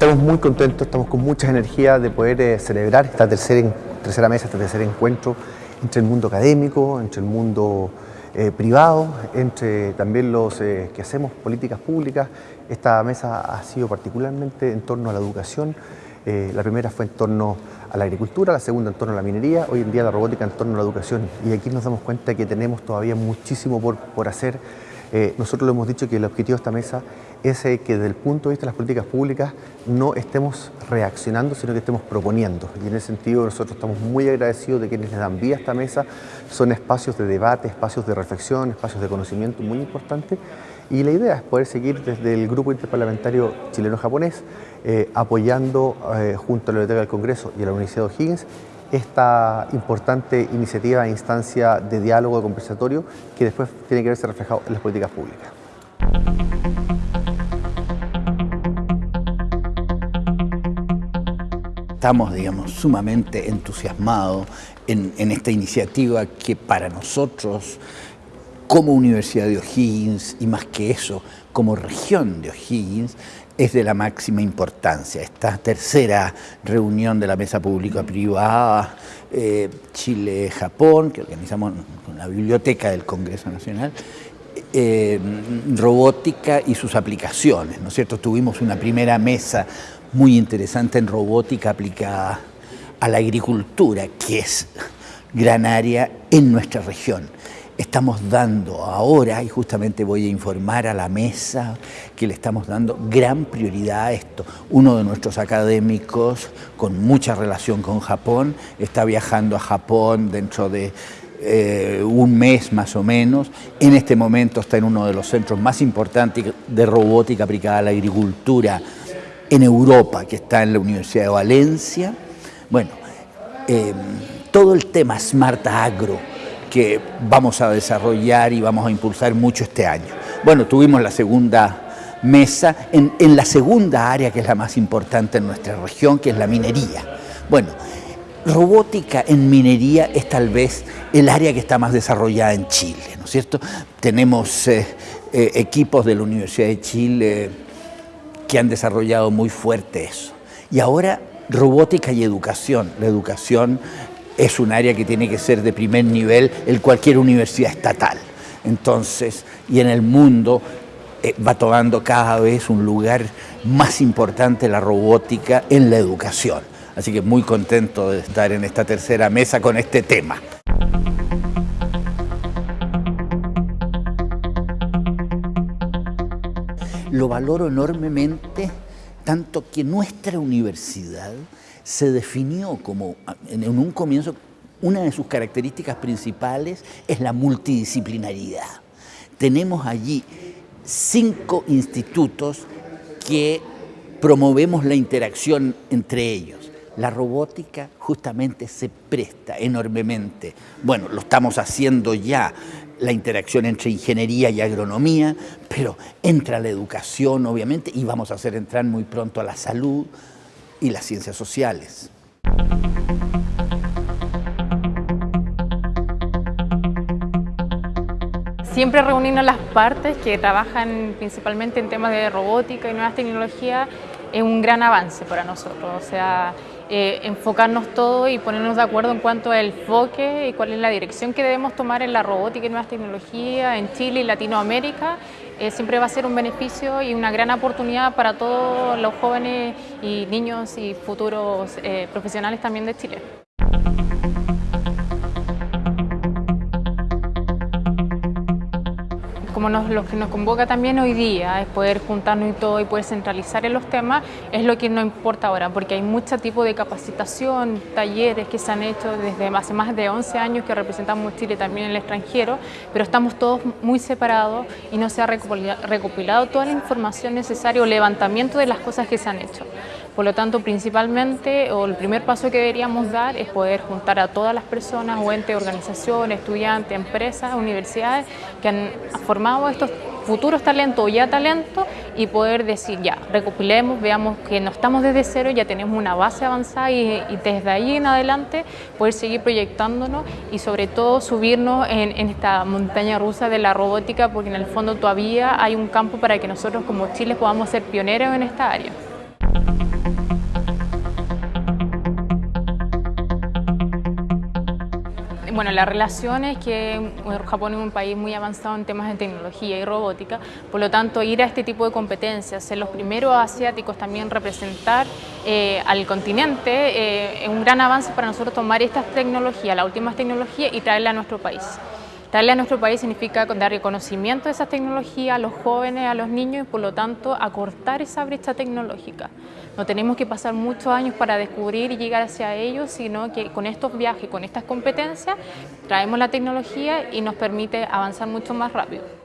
Estamos muy contentos, estamos con mucha energía de poder eh, celebrar esta tercera, mesa, este tercer encuentro entre el mundo académico, entre el mundo eh, privado, entre también los eh, que hacemos políticas públicas. Esta mesa ha sido particularmente en torno a la educación. la primera fue en torno a la agricultura, la segunda en torno a la minería, hoy en día la robótica en torno a la educación. Y aquí nos damos cuenta que tenemos todavía muchísimo por, por hacer. Nosotros lo hemos dicho que el objetivo de esta mesa es que desde el punto de vista de las políticas públicas no estemos reaccionando, sino que estemos proponiendo. Y en ese sentido nosotros estamos muy agradecidos de quienes les dan vía a esta mesa. Son espacios de debate, espacios de reflexión, espacios de conocimiento muy importantes. Y la idea es poder seguir desde el Grupo Interparlamentario Chileno-Japonés eh, apoyando eh, junto a la Biblioteca del Congreso y a la Universidad de O'Higgins esta importante iniciativa e instancia de diálogo, conversatorio, que después tiene que verse reflejado en las políticas públicas. estamos, digamos, sumamente entusiasmados en, esta iniciativa que para nosotros, como Universidad de O'Higgins, y más que eso, como región de O'Higgins, es de la máxima importancia. Esta tercera reunión de la mesa pública-privada eh, Chile-Japón, que organizamos con la Biblioteca del Congreso Nacional, eh, robótica y sus aplicaciones, ¿no es cierto? Tuvimos una primera mesa muy interesante en robótica aplicada a la agricultura, que es gran área en nuestra región. Estamos dando ahora, y justamente voy a informar a la mesa, que le estamos dando gran prioridad a esto. Uno de nuestros académicos con mucha relación con Japón está viajando a Japón dentro de eh, un mes más o menos. En este momento está en uno de los centros más importantes de robótica aplicada a la agricultura en Europa, que está en la Universidad de Valencia. Bueno, em, todo el tema Smart Agro que vamos a desarrollar y vamos a impulsar mucho este año. Bueno, tuvimos la segunda mesa en, la segunda área que es la más importante en nuestra región, que es la minería. Bueno, robótica en minería es tal vez el área que está más desarrollada en Chile, ¿no es cierto? Tenemos eh, eh, equipos de la Universidad de Chile que han desarrollado muy fuerte eso. Y ahora robótica y educación. La educación es un área que tiene que ser de primer nivel en cualquier universidad estatal. Entonces, y en el mundo eh, va tomando cada vez un lugar más importante la robótica en la educación. Así que muy contento de estar en esta tercera mesa con este tema. lo valoro enormemente, tanto que nuestra universidad se definió como, en un comienzo, una de sus características principales es la multidisciplinaridad. Tenemos allí cinco institutos que promovemos la interacción entre ellos. La robótica justamente se presta enormemente. Bueno, lo estamos haciendo ya la interacción entre ingeniería y agronomía, pero entra la educación, obviamente, y vamos a hacer entrar muy pronto a la salud y las ciencias sociales. Siempre reunirnos las partes que trabajan principalmente en temas de robótica y nuevas tecnologías es un gran avance para nosotros. O sea, eh, enfocarnos todo y ponernos de acuerdo en cuanto al enfoque y cuál es la dirección que debemos tomar en la robótica y nuevas tecnologías en Chile y Latinoamérica, eh, siempre va a ser un beneficio y una gran oportunidad para todos los jóvenes y niños y futuros eh, profesionales también de Chile. Como lo que nos convoca también hoy día es poder juntarnos y todo y poder centralizar en los temas, es lo que nos importa ahora, porque hay mucho tipo de capacitación, talleres que se han hecho desde hace más de 11 años que representamos Chile también en el extranjero, pero estamos todos muy separados y no se ha recopilado toda la información necesaria o levantamiento de las cosas que se han hecho. Por lo tanto, principalmente, o el primer paso que deberíamos dar es poder juntar a todas las personas, o entes, organizaciones, estudiantes, empresas, universidades que han formado estos futuros talentos o ya talentos y poder decir ya, recopilemos, veamos que no estamos desde cero, ya tenemos una base avanzada y, desde ahí en adelante poder seguir proyectándonos y sobre todo subirnos en, en, esta montaña rusa de la robótica porque en el fondo todavía hay un campo para que nosotros como Chile podamos ser pioneros en esta área. Bueno, la relación es que Japón es un país muy avanzado en temas de tecnología y robótica, por lo tanto ir a este tipo de competencias, ser los primeros asiáticos también representar eh, al continente, eh, es un gran avance para nosotros tomar estas tecnologías, las últimas tecnologías y traerlas a nuestro país. Darle a nuestro país significa dar reconocimiento a esas tecnologías a los jóvenes, a los niños y por lo tanto acortar esa brecha tecnológica. No tenemos que pasar muchos años para descubrir y llegar hacia ellos, sino que con estos viajes, con estas competencias, traemos la tecnología y nos permite avanzar mucho más rápido.